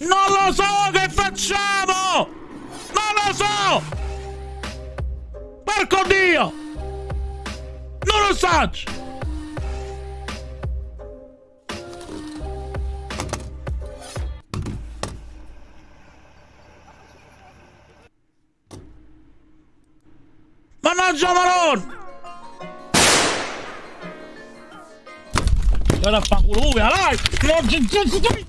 Non lo so che facciamo! Non lo so! Porco Dio! Non lo so! Mannaggia Maron! Guarda a fanculo, vai! Non c'è